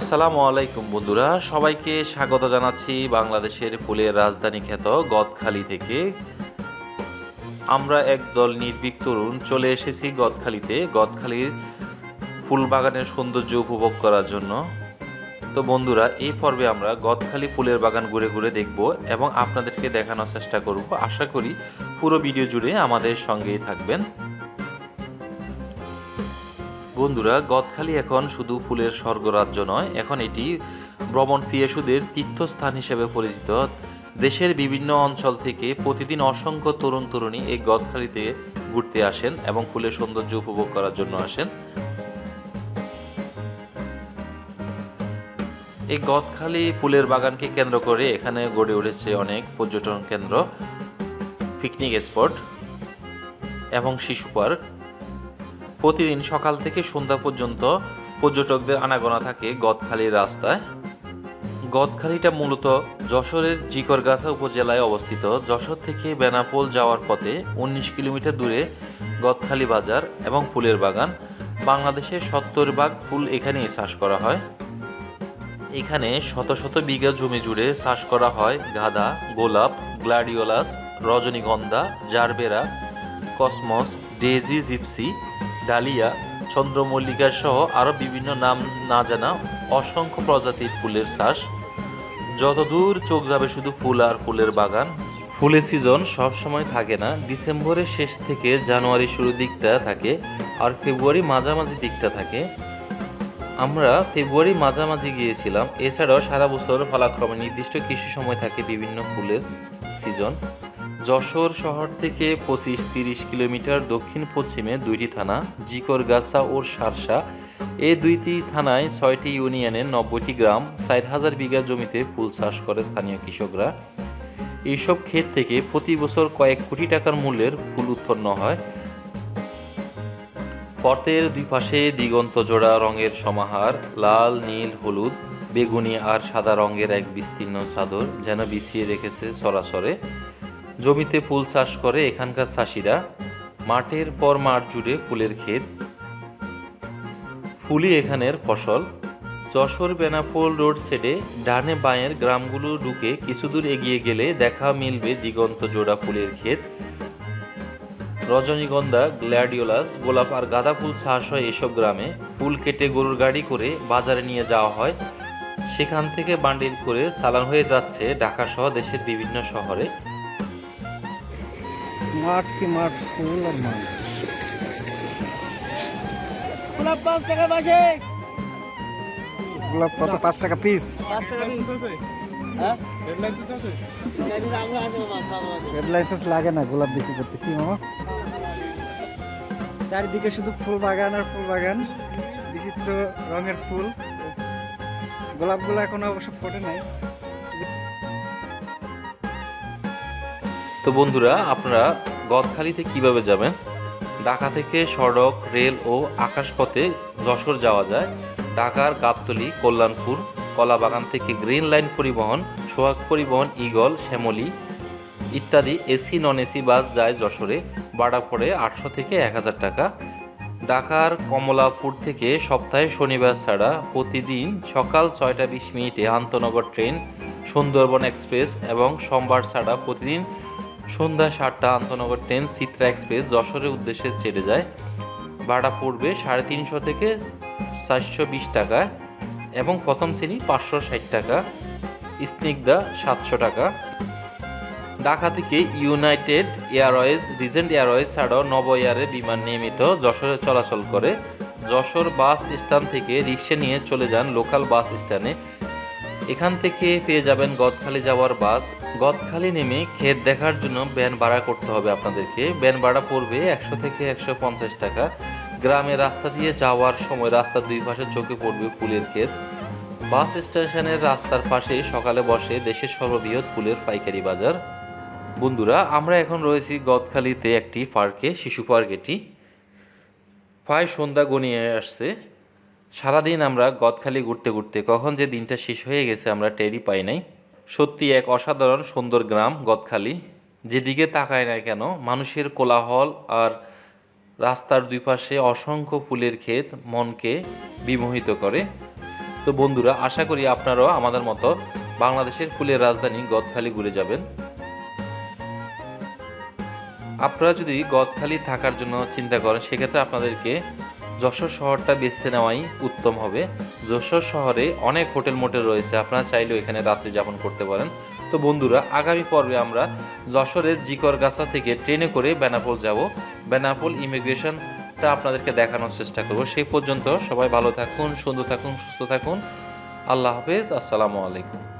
আসসালামু আলাইকুম বন্ধুরা, সবাইকে স্বাগত জানাচ্ছি বাংলাদেশের ফুলের রাজধানী খ্যাত গদখালি থেকে। আমরা একদল নির্ভীক তরুণ চলে এসেছি গদখালিতে, গদখালির ফুল বাগানের সৌন্দর্য উপভোগ করার জন্য। তো বন্ধুরা, এই পর্বে আমরা গদখালি ফুলের বাগান ঘুরে ঘুরে দেখব এবং আপনাদেরকে দেখানোর চেষ্টা করব। আশা করি পুরো ভিডিও জুড়ে আমাদের সঙ্গেই থাকবেন। বন্ধুরা, গদখালি এখন শুধু ফুলের স্বর্গরাজ্য নয়, এখন এটি ভ্রমণ পিয়াসুদের তীর্থস্থান হিসেবে পরিচিত। দেশের বিভিন্ন অঞ্চল থেকে প্রতিদিন অসংখ্য তরুণ তরুণী এই গদখালিতে ঘুরতে আসেন এবং ফুলের সৌন্দর্য উপভোগ করার জন্য আসেন। এই গদখালি ফুলের বাগানকে কেন্দ্র করে এখানে গড়ে উঠেছে অনেক পর্যটন কেন্দ্র পিকনিক স্পট এবং শিশু পার্ক প্রতিদিন সকাল থেকে সন্ধ্যা পর্যন্ত পর্যটকদের আনাগোনা থাকে গদখালির রাস্তায়। গদখালিটা মূলত যশোরের জিকরগাছা উপজেলায় অবস্থিত। যশোর থেকে বেনাপোল যাওয়ার পথে উনিশ কিলোমিটার দূরে গদখালি বাজার এবং ফুলের বাগান। বাংলাদেশের সত্তর ভাগ ফুল এখানেই চাষ করা হয়। এখানে শত শত বিঘা জমি জুড়ে চাষ করা হয় গাঁদা, গোলাপ, গ্লাডিওলাস, রজনীগন্ধা, gerbera, cosmos daisy gypsy dahlia, চন্দ্রমল্লিকা সহ আরও বিভিন্ন নাম না জানা অসংখ্য প্রজাতির ফুলের চাষ। যতদূর চোখ যাবে শুধু ফুল আর ফুলের বাগান। ফুলের সিজন সব সময় থাকে না, ডিসেম্বরের শেষ থেকে জানুয়ারি শুরুর দিকটা থাকে আর ফেব্রুয়ারি মাঝামাঝি দিকটা থাকে। আমরা ফেব্রুয়ারি মাঝামাঝি গিয়েছিলাম, এছাড়াও সারা বছর ফলাক্রমে নির্দিষ্ট কিছু সময় থাকে বিভিন্ন ফুলের সিজন যশোর শহর থেকে পঁচিশ তিরিশ কিলোমিটার দক্ষিণ পশ্চিমে দুইটি থানা, জিকরগাছা ও সারসা। এই দুইটি থানায় ছয়টি ইউনিয়নের নব্বইটি গ্রাম, ষাট হাজার বিঘা জমিতে ফুল চাষ করে স্থানীয় কৃষকরা। এইসব ক্ষেত থেকে প্রতি বছর কয়েক কোটি টাকার মূল্যের ফুল উৎপন্ন হয়। পথের দুই পাশে দিগন্ত জোড়া রঙের সমাহার, লাল, নীল, হলুদ, বেগুনি আর সাদা রঙের এক বিস্তীর্ণ চাদর যেন বিছিয়ে রেখেছে সরাসরে। জমিতে ফুল চাষ করে এখানকার চাষিরা। মাঠের পর মাঠ জুড়ে ফুলের ক্ষেত। ফুলই এখানের ফসল। যশোর বেনাপোল রোড সেডে ডানে বাঁয়ের গ্রামগুলো ঢুকে কিছু দূর এগিয়ে গেলে দেখা মিলবে দিগন্ত জোড়া ফুলের ক্ষেত। রজনীগন্ধা, গ্ল্যাডিওলাস, গোলাপ আর গাঁদা ফুল চাষ হয় এসব গ্রামে। ফুল কেটে গরুর গাড়ি করে বাজারে নিয়ে যাওয়া হয়। সেখান থেকে বান্ডিল করে চালান হয়ে যাচ্ছে ঢাকা সহ দেশের বিভিন্ন শহরে। মাঠ কি মাঠ? ফুল আর গোলাপ পাঁচ টাকা পাশে গোলাপ কত? পাঁচ টাকা পিস পাঁচ টাকা দিন হ্যাঁ? লাইসেন্স লাগে না গোলাপ বিক্রি করতে। কি মামা? চারিদিকে শুধু ফুল বাগান আর ফুল বাগান। বিচিত্র রঙের ফুল। গোলাপগুলো এখনও অবশ্য ফোটে নাই। তো বন্ধুরা আপনারা গদখালিতে কীভাবে যাবেন? ঢাকা থেকে সড়ক, রেল ও আকাশপথে যশোর যাওয়া যায়। ঢাকার গাবতলী, কল্যাণপুর, কলাবাগান থেকে গ্রিন লাইন পরিবহন, সোহাগ পরিবহন ইগল শ্যামলী ইত্যাদি এসি, নন এসি বাস যায় যশোরে। ভাড়া পড়ে আটশো থেকে এক হাজার টাকা। ঢাকার কমলাপুর থেকে সপ্তাহে শনিবার ছাড়া প্রতিদিন সকাল ছয়টা বিশ মিনিটে আন্তনগর ট্রেন, সুন্দরবন এক্সপ্রেস এবং সোমবার ছাড়া প্রতিদিন সন্ধ্যা সাতটা আন্তনগর ট্রেন চিত্রা এক্সপ্রেস যশোরের উদ্দেশ্যে ছেড়ে যায়। ভাড়া পড়বে সাড়ে তিনশো থেকে চারশো বিশ টাকা এবং প্রথম শ্রেণি পাঁচশো ষাট টাকা, স্নিগ্ধা সাতশো টাকা। ঢাকা থেকে ইউনাইটেড এয়ারওয়েজ, রিজেন্ট এয়ারওয়েজ ছাড়াও নব এয়ারে বিমান নিয়মিত যশোরে চলাচল করে। যশোর বাস স্ট্যান্ড থেকে রিক্সা নিয়ে চলে যান লোকাল বাস স্ট্যান্ডে এখান থেকে পেয়ে যাবেন গদখালি যাওয়ার বাস। গদখালি নেমে ক্ষেত দেখার জন্য ব্যান ভাড়া করতে হবে আপনাদেরকে। ব্যান ভাড়া পড়বে একশো থেকে একশো পঞ্চাশ টাকা। গ্রামে রাস্তা দিয়ে যাওয়ার সময় রাস্তার দুই পাশে চোখে পড়বে ফুলের ক্ষেত। বাস স্টেশনের রাস্তার পাশে সকালে বসে দেশের সর্ববৃহৎ ফুলের পাইকারি বাজার। বন্ধুরা, আমরা এখন রয়েছি গদখালিতে একটি পার্কে, শিশু পার্ক এটি প্রায় সন্ধ্যা গনিয়ে আসছে। সারাদিন আমরা গদখালি ঘুরতে ঘুরতে কখন যে দিনটা শেষ হয়ে গেছে আমরা টেরই পাই নাই। সত্যি এক অসাধারণ সুন্দর গ্রাম গদখালি। যেদিকে তাকায় না কেন, মানুষের কোলাহল আর রাস্তার দুই পাশে অসংখ্য ফুলের ক্ষেত মনকে বিমোহিত করে। তো বন্ধুরা, আশা করি আপনারাও আমাদের মতো বাংলাদেশের ফুলের রাজধানী গদখালি ঘুরে যাবেন। আপনারা যদি গদখালি থাকার জন্য চিন্তা করেন, সেক্ষেত্রে আপনাদেরকে যশোর শহরটা বেছে নেওয়াই উত্তম হবে। যশোর শহরে অনেক হোটেল মোটেল রয়েছে, আপনারা চাইলেও এখানে রাত্রি যাপন করতে পারেন। তো বন্ধুরা, আগামী পর্বে আমরা যশোরের জিকরগাছা থেকে ট্রেনে করে বেনাপোল যাব। বেনাপোল ইমিগ্রেশনটা আপনাদেরকে দেখানোর চেষ্টা করব। সেই পর্যন্ত সবাই ভালো থাকুন, সুন্দর থাকুন, সুস্থ থাকুন। আল্লাহ হাফেজ, আসসালামু আলাইকুম।